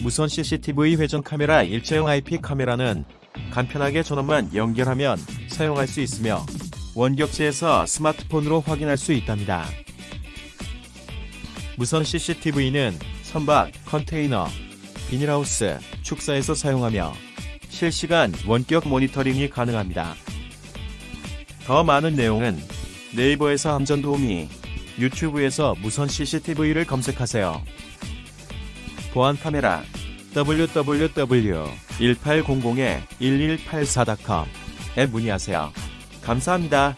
무선 CCTV 회전 카메라 일체형 IP 카메라는 간편하게 전원만 연결하면 사용할 수 있으며 원격지에서 스마트폰으로 확인할 수 있답니다. 무선 CCTV는 선박, 컨테이너, 비닐하우스, 축사에서 사용하며 실시간 원격 모니터링이 가능합니다. 더 많은 내용은 네이버에서 함전 도우미, 유튜브에서 무선 CCTV를 검색하세요. 보안 카메라 www.1800-1184.com에 문의하세요. 감사합니다.